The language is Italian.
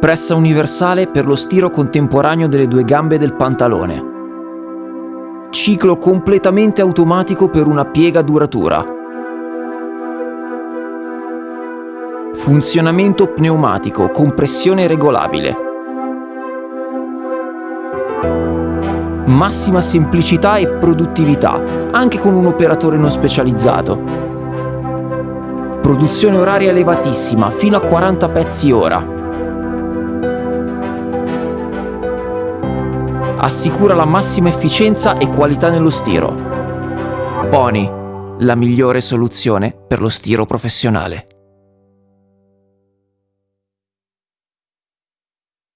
Pressa universale per lo stiro contemporaneo delle due gambe del pantalone. Ciclo completamente automatico per una piega duratura. Funzionamento pneumatico, compressione regolabile. Massima semplicità e produttività, anche con un operatore non specializzato. Produzione oraria elevatissima, fino a 40 pezzi ora. Assicura la massima efficienza e qualità nello stiro. Pony, la migliore soluzione per lo stiro professionale.